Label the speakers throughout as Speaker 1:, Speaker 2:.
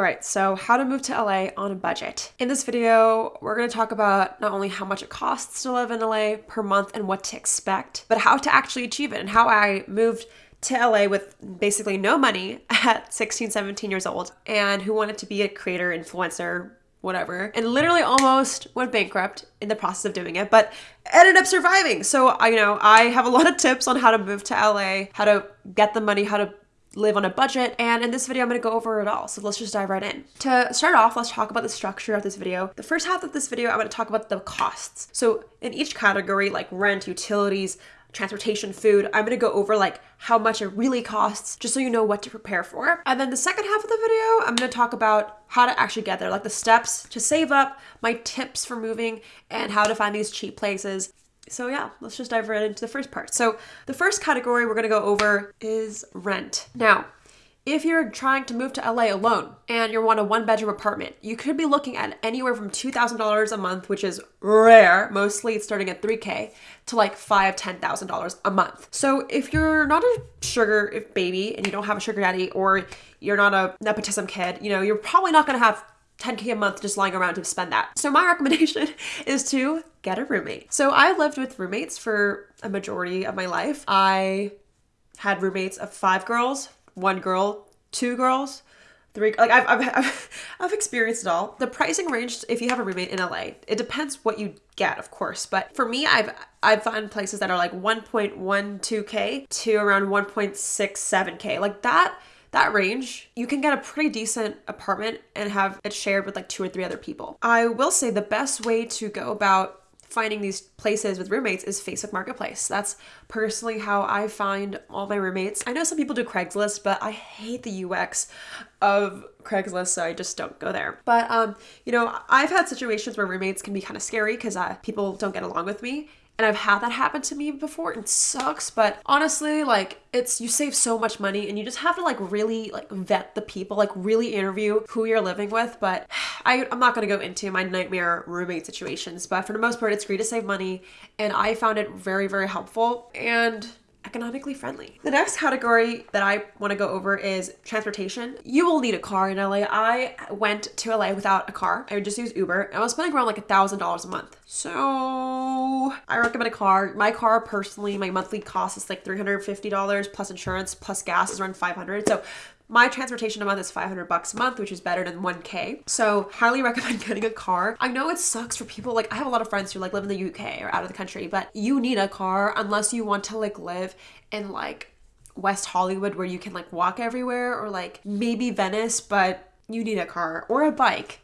Speaker 1: All right, so how to move to LA on a budget. In this video, we're gonna talk about not only how much it costs to live in LA per month and what to expect, but how to actually achieve it and how I moved to LA with basically no money at 16, 17 years old and who wanted to be a creator, influencer, whatever, and literally almost went bankrupt in the process of doing it, but ended up surviving. So you know, I have a lot of tips on how to move to LA, how to get the money, how to live on a budget. And in this video, I'm gonna go over it all. So let's just dive right in. To start off, let's talk about the structure of this video. The first half of this video, I'm gonna talk about the costs. So in each category, like rent, utilities, transportation, food, I'm gonna go over like how much it really costs just so you know what to prepare for. And then the second half of the video, I'm gonna talk about how to actually get there, like the steps to save up, my tips for moving, and how to find these cheap places so yeah, let's just dive right into the first part. So the first category we're gonna go over is rent. Now, if you're trying to move to LA alone and you want a one bedroom apartment, you could be looking at anywhere from $2,000 a month, which is rare. Mostly it's starting at 3K to like five, $10,000 a month. So if you're not a sugar baby and you don't have a sugar daddy or you're not a nepotism kid, you know, you're probably not gonna have 10k a month just lying around to spend that. So my recommendation is to get a roommate. So I lived with roommates for a majority of my life. I had roommates of five girls, one girl, two girls, three like I've, I've I've experienced it all. The pricing range if you have a roommate in LA, it depends what you get, of course. But for me, I've I've found places that are like 1.12k to around 1.67k. Like that that range, you can get a pretty decent apartment and have it shared with like two or three other people. I will say the best way to go about finding these places with roommates is Facebook Marketplace. That's personally how I find all my roommates. I know some people do Craigslist, but I hate the UX of Craigslist, so I just don't go there. But um, you know, I've had situations where roommates can be kind of scary because uh, people don't get along with me, and I've had that happen to me before. It sucks, but honestly, like it's you save so much money and you just have to like really like vet the people, like really interview who you're living with. But I, I'm not gonna go into my nightmare roommate situations, but for the most part, it's great to save money, and I found it very, very helpful. And economically friendly. The next category that I want to go over is transportation. You will need a car in LA. I went to LA without a car. I would just use Uber. I was spending around like a thousand dollars a month. So I recommend a car. My car personally, my monthly cost is like $350 plus insurance plus gas is around 500. So my transportation a month is 500 bucks a month, which is better than 1K. So highly recommend getting a car. I know it sucks for people, like I have a lot of friends who like live in the UK or out of the country, but you need a car unless you want to like live in like West Hollywood where you can like walk everywhere or like maybe Venice, but you need a car or a bike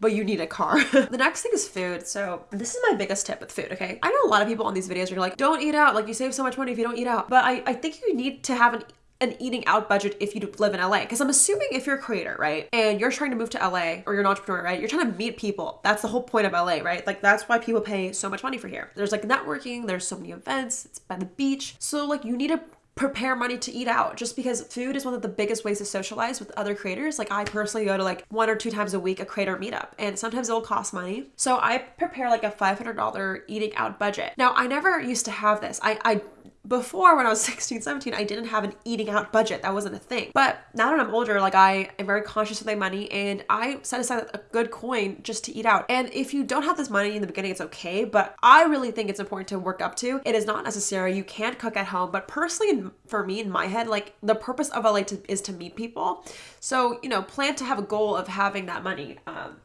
Speaker 1: but you need a car. the next thing is food. So this is my biggest tip with food, okay? I know a lot of people on these videos are like, don't eat out. Like you save so much money if you don't eat out. But I, I think you need to have an an eating out budget if you live in LA. Because I'm assuming if you're a creator, right, and you're trying to move to LA or you're an entrepreneur, right, you're trying to meet people. That's the whole point of LA, right? Like that's why people pay so much money for here. There's like networking, there's so many events, it's by the beach. So like you need to prepare money to eat out just because food is one of the biggest ways to socialize with other creators. Like I personally go to like one or two times a week a creator meetup and sometimes it'll cost money. So I prepare like a $500 eating out budget. Now I never used to have this. I, I before when I was 16, 17, I didn't have an eating out budget. That wasn't a thing. But now that I'm older, like I am very conscious of my money and I set aside a good coin just to eat out. And if you don't have this money in the beginning, it's okay. But I really think it's important to work up to. It is not necessary. You can't cook at home. But personally, for me in my head, like the purpose of LA to, is to meet people. So, you know, plan to have a goal of having that money. Um,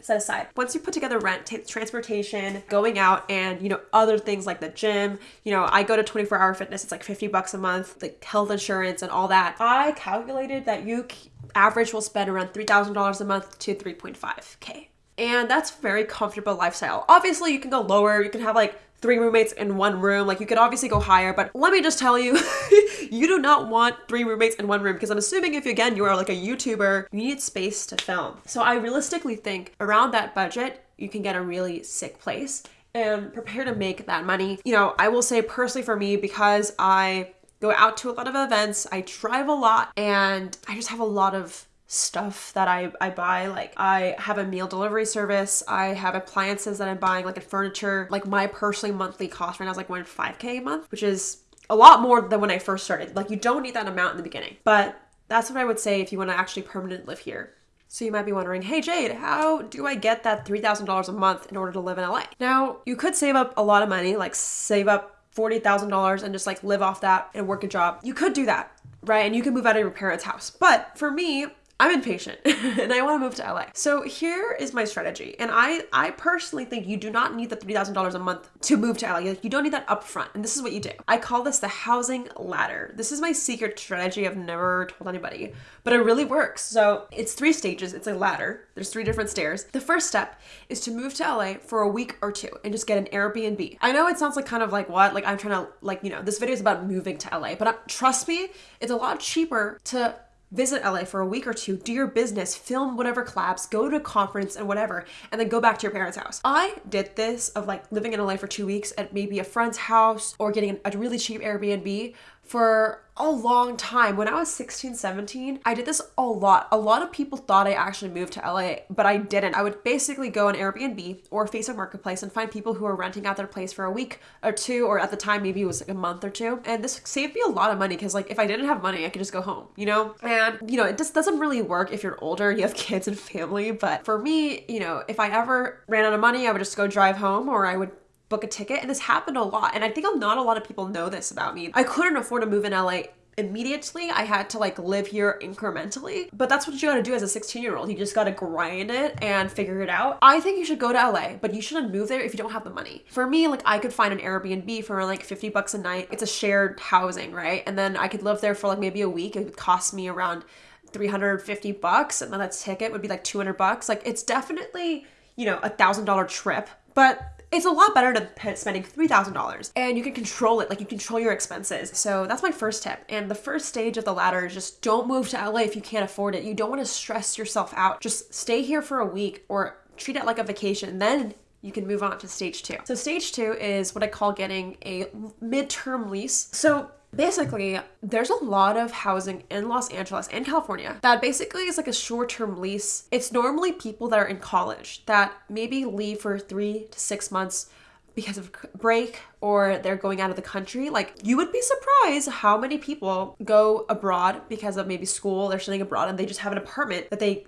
Speaker 1: set aside. Once you put together rent, t- transportation, going out, and you know other things like the gym. You know, I go to 24 Hour Fitness. It's like 50 bucks a month, like health insurance and all that. I calculated that you average will spend around $3,000 a month to 3.5k. And that's very comfortable lifestyle. Obviously, you can go lower. You can have like three roommates in one room. Like you could obviously go higher, but let me just tell you, you do not want three roommates in one room because I'm assuming if you, again you are like a YouTuber, you need space to film. So I realistically think around that budget, you can get a really sick place and prepare to make that money. You know, I will say personally for me because I go out to a lot of events, I drive a lot and I just have a lot of stuff that I, I buy. Like I have a meal delivery service. I have appliances that I'm buying, like a furniture. Like my personally monthly cost right now is like 1.5k a month, which is a lot more than when I first started. Like you don't need that amount in the beginning. But that's what I would say if you want to actually permanently live here So you might be wondering, hey Jade, how do I get that $3,000 a month in order to live in LA? Now, you could save up a lot of money, like save up $40,000 and just like live off that and work a job. You could do that, right? And you can move out of your parents' house. But for me, I'm impatient and I want to move to LA. So here is my strategy. And I I personally think you do not need the $3,000 a month to move to LA. Like you don't need that upfront. And this is what you do. I call this the housing ladder. This is my secret strategy I've never told anybody, but it really works. So it's three stages. It's a ladder. There's three different stairs. The first step is to move to LA for a week or two and just get an Airbnb. I know it sounds like kind of like what? Like I'm trying to like, you know, this video is about moving to LA, but uh, trust me, it's a lot cheaper to visit LA for a week or two, do your business, film whatever collabs, go to a conference and whatever, and then go back to your parents' house. I did this of like living in LA for two weeks at maybe a friend's house or getting a really cheap Airbnb for a long time. When I was 16, 17, I did this a lot. A lot of people thought I actually moved to LA, but I didn't. I would basically go on Airbnb or Facebook Marketplace and find people who were renting out their place for a week or two, or at the time, maybe it was like a month or two. And this saved me a lot of money because, like, if I didn't have money, I could just go home, you know? And, you know, it just doesn't really work if you're older, you have kids and family. But for me, you know, if I ever ran out of money, I would just go drive home or I would book a ticket. And this happened a lot. And I think not a lot of people know this about me. I couldn't afford to move in LA immediately. I had to like live here incrementally. But that's what you gotta do as a 16 year old. You just gotta grind it and figure it out. I think you should go to LA, but you shouldn't move there if you don't have the money. For me, like I could find an Airbnb for like 50 bucks a night. It's a shared housing, right? And then I could live there for like maybe a week. It would cost me around 350 bucks and then a ticket would be like 200 bucks. Like it's definitely, you know, a thousand dollar trip. But it's a lot better than spending $3,000 and you can control it, like you control your expenses. So that's my first tip. And the first stage of the ladder is just don't move to LA if you can't afford it. You don't want to stress yourself out. Just stay here for a week or treat it like a vacation. Then you can move on to stage two. So, stage two is what I call getting a midterm lease. So, Basically, there's a lot of housing in Los Angeles and California that basically is like a short term lease. It's normally people that are in college that maybe leave for three to six months because of break or they're going out of the country. Like you would be surprised how many people go abroad because of maybe school, they're studying abroad and they just have an apartment that they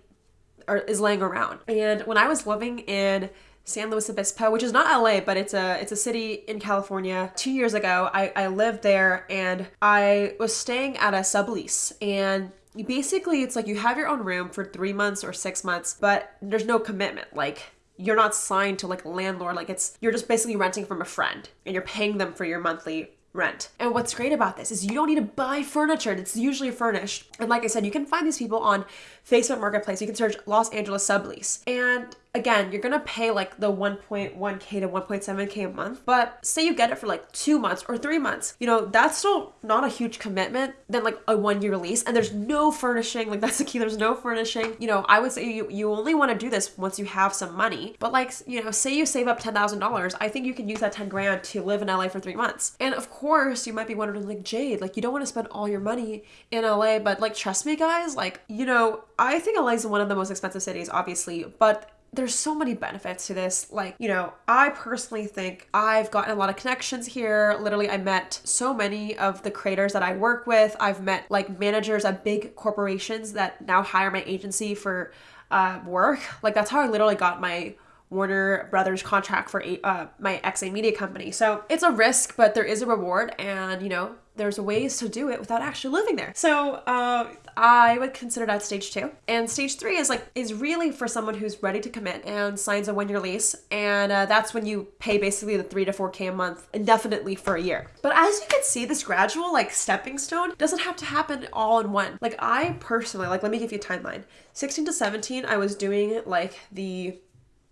Speaker 1: are is laying around. And when I was living in San Luis Obispo, which is not LA, but it's a it's a city in California. Two years ago, I, I lived there and I was staying at a sublease and basically it's like you have your own room for three months or six months, but there's no commitment. Like you're not signed to like a landlord. Like it's you're just basically renting from a friend and you're paying them for your monthly rent. And what's great about this is you don't need to buy furniture. It's usually furnished. And like I said, you can find these people on Facebook Marketplace. You can search Los Angeles sublease. And again, you're gonna pay like the 1.1k to 1.7k a month. But say you get it for like two months or three months, you know, that's still not a huge commitment than like a one year lease. And there's no furnishing, like that's the key, there's no furnishing. You know, I would say you, you only wanna do this once you have some money. But like, you know, say you save up $10,000, I think you can use that 10 grand to live in LA for three months. And of course, you might be wondering, like, Jade, like, you don't wanna spend all your money in LA, but like, trust me, guys, like, you know, I think LA is one of the most expensive cities, obviously, but there's so many benefits to this. Like, you know, I personally think I've gotten a lot of connections here. Literally, I met so many of the creators that I work with. I've met like managers at big corporations that now hire my agency for uh, work. Like, that's how I literally got my Warner Brothers contract for uh, my XA media company. So it's a risk, but there is a reward, and you know, there's ways to do it without actually living there. So uh, I would consider that stage two. And stage three is like is really for someone who's ready to commit and signs a one-year lease, and uh, that's when you pay basically the three to four k a month indefinitely for a year. But as you can see, this gradual like stepping stone doesn't have to happen all in one. Like I personally, like let me give you a timeline. 16 to 17, I was doing like the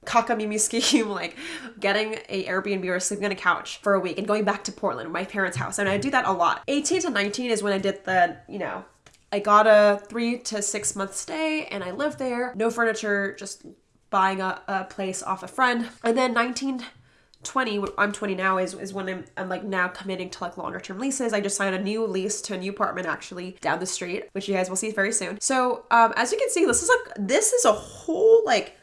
Speaker 1: cockamamie scheme, like getting a Airbnb or sleeping on a couch for a week and going back to Portland, my parents' house. And I do that a lot. 18 to 19 is when I did the, you know, I got a three to six month stay and I lived there. No furniture, just buying a, a place off a friend. And then 19 20 i'm 20 now is, is when I'm, I'm like now committing to like longer term leases i just signed a new lease to a new apartment actually down the street which you guys will see very soon so um as you can see this is like this is a whole like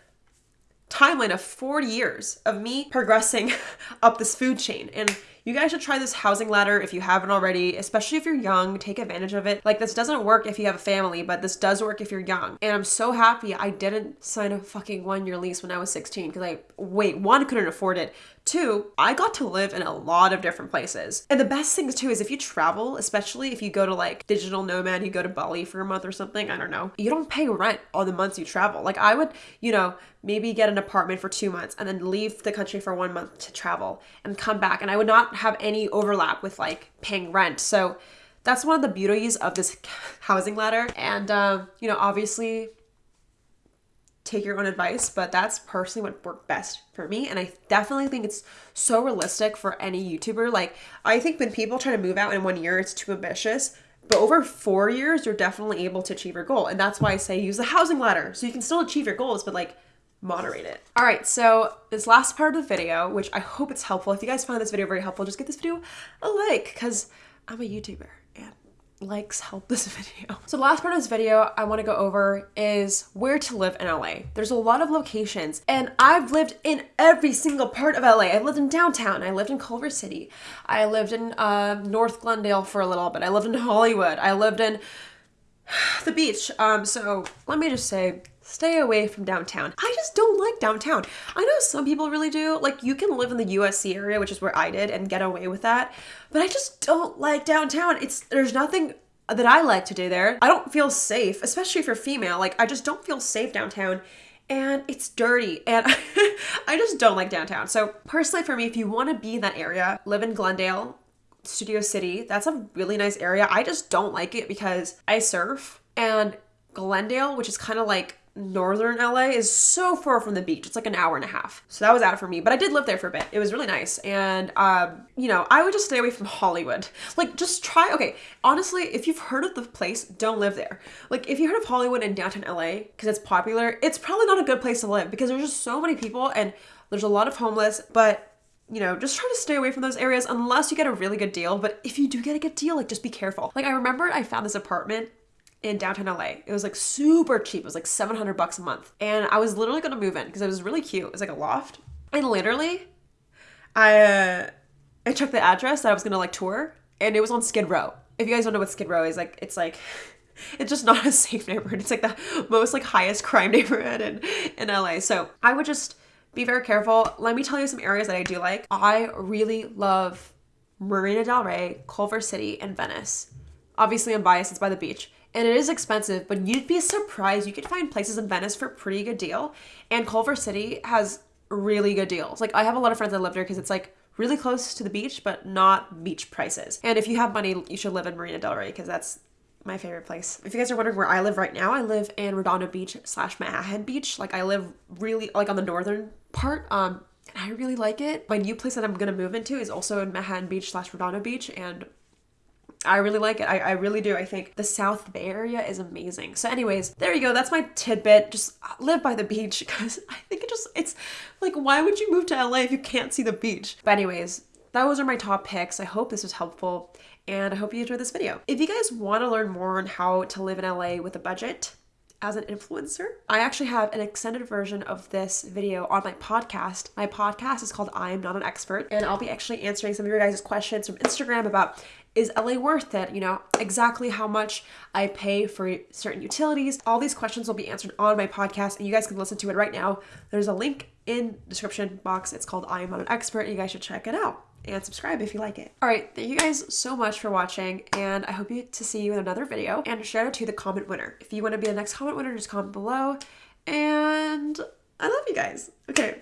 Speaker 1: timeline of 40 years of me progressing up this food chain. And You guys should try this housing ladder if you haven't already, especially if you're young. Take advantage of it. Like, this doesn't work if you have a family, but this does work if you're young. And I'm so happy I didn't sign a fucking one year lease when I was 16 because I, wait, one, couldn't afford it. Two, I got to live in a lot of different places. And the best thing too is if you travel, especially if you go to like digital nomad, you go to Bali for a month or something, I don't know, you don't pay rent on the months you travel. Like I would, you know, maybe get an apartment for two months and then leave the country for one month to travel and come back. And I would not have any overlap with like paying rent. So that's one of the beauties of this housing ladder. And, uh, you know, obviously take your own advice, but that's personally what worked best for me. And I definitely think it's so realistic for any YouTuber. Like, I think when people try to move out in one year, it's too ambitious. But over four years, you're definitely able to achieve your goal. And that's why I say use the housing ladder. So you can still achieve your goals, but like moderate it. All right, so this last part of the video, which I hope it's helpful. If you guys find this video very helpful, just give this video a like because I'm a YouTuber likes help this video. So the last part of this video I want to go over is where to live in LA. There's a lot of locations and I've lived in every single part of LA. I've lived in downtown, I lived in Culver City, I lived in uh, North Glendale for a little bit, I lived in Hollywood, I lived in the beach. Um, so let me just say, stay away from downtown. I just don't like downtown. I know some people really do. Like you can live in the USC area, which is where I did, and get away with that. But I just don't like downtown. It's there's nothing that I like to do there. I don't feel safe, especially if you're female. Like I just don't feel safe downtown and it's dirty and I just don't like downtown. So personally for me, if you want to be in that area, live in Glendale, Studio City. That's a really nice area. I just don't like it because I surf and Glendale, which is kind of like northern LA is so far from the beach. It's like an hour and a half. So that was out for me, but I did live there for a bit. It was really nice. And, um, you know, I would just stay away from Hollywood. Like, just try, okay, honestly, if you've heard of the place, don't live there. Like, if you heard of Hollywood in downtown LA, because it's popular, it's probably not a good place to live because there's just so many people and there's a lot of homeless, but you know, just try to stay away from those areas unless you get a really good deal. But if you do get a good deal, like just be careful. Like I remember I found this apartment in downtown LA. It was like super cheap. It was like 700 bucks a month. And I was literally going to move in because it was really cute. It was like a loft. And literally, I uh, I checked the address that I was going to like tour and it was on Skid Row. If you guys don't know what Skid Row is, like it's like it's just not a safe neighborhood. It's like the most like highest crime neighborhood in in LA. So, I would just be very careful. Let me tell you some areas that I do like. I really love Marina Del Rey, Culver City, and Venice. Obviously, I'm biased, it's by the beach. And it is expensive, but you'd be surprised. You could find places in Venice for pretty good deal. And Culver City has really good deals. Like, I have a lot of friends that live there because it's like really close to the beach, but not beach prices. And if you have money, you should live in Marina Del Rey because that's my favorite place. If you guys are wondering where I live right now, I live in Redondo Beach slash Manhattan Beach. Like I live really like on the northern part. Um, and I really like it. My new place that I'm gonna move into is also in Manhattan Beach slash Redondo Beach, and I really like it. I, I really do. I think the South Bay area is amazing. So, anyways, there you go. That's my tidbit. Just live by the beach because I think it just, it's like, why would you move to LA if you can't see the beach? But, anyways, those are my top picks. I hope this was helpful and I hope you enjoyed this video. If you guys want to learn more on how to live in LA with a budget, as an influencer. I actually have an extended version of this video on my podcast. My podcast is called I Am Not an Expert, and I'll be actually answering some of your guys' questions from Instagram about is LA worth it? You know, exactly how much I pay for certain utilities. All these questions will be answered on my podcast, and you guys can listen to it right now. There's a link in description box. It's called I Am Not an Expert, you guys should check it out and subscribe if you like it. All right, thank you guys so much for watching, and I hope you to see you in another video. And shout out to the comment winner. If you want to be the next comment winner, just comment below. And I love you guys. Okay,